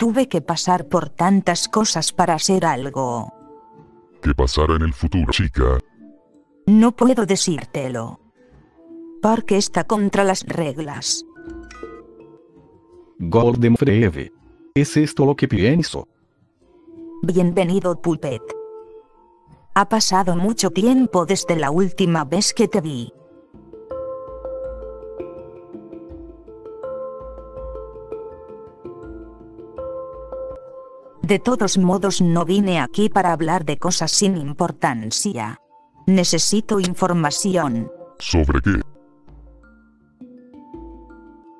Tuve que pasar por tantas cosas para hacer algo. ¿Qué pasará en el futuro, chica? No puedo decírtelo. Porque está contra las reglas. Golden Freve. ¿Es esto lo que pienso? Bienvenido, Puppet. Ha pasado mucho tiempo desde la última vez que te vi. De todos modos no vine aquí para hablar de cosas sin importancia. Necesito información. ¿Sobre qué?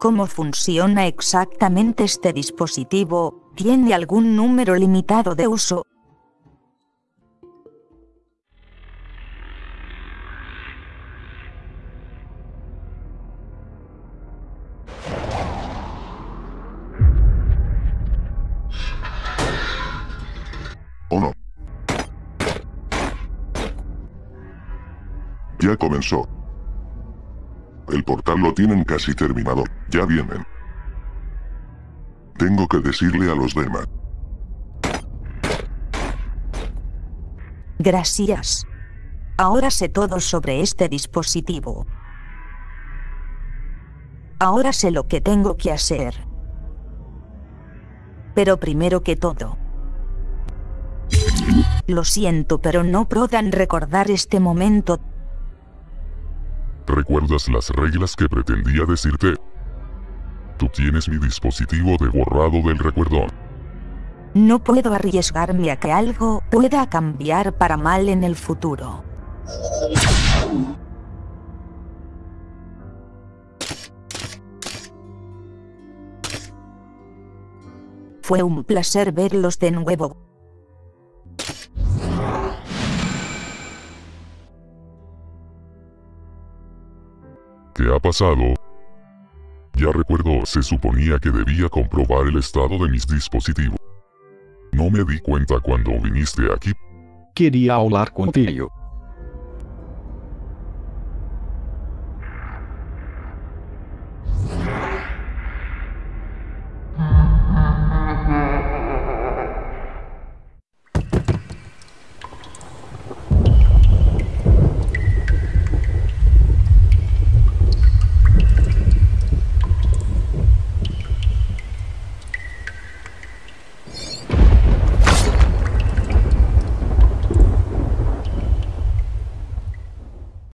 ¿Cómo funciona exactamente este dispositivo? ¿Tiene algún número limitado de uso? ¿O no? Ya comenzó. El portal lo tienen casi terminado. Ya vienen. Tengo que decirle a los demás. Gracias. Ahora sé todo sobre este dispositivo. Ahora sé lo que tengo que hacer. Pero primero que todo. Lo siento, pero no podrán recordar este momento. ¿Recuerdas las reglas que pretendía decirte? Tú tienes mi dispositivo de borrado del recuerdo. No puedo arriesgarme a que algo pueda cambiar para mal en el futuro. Fue un placer verlos de nuevo. ¿Qué ha pasado? Ya recuerdo, se suponía que debía comprobar el estado de mis dispositivos. No me di cuenta cuando viniste aquí. Quería hablar contigo.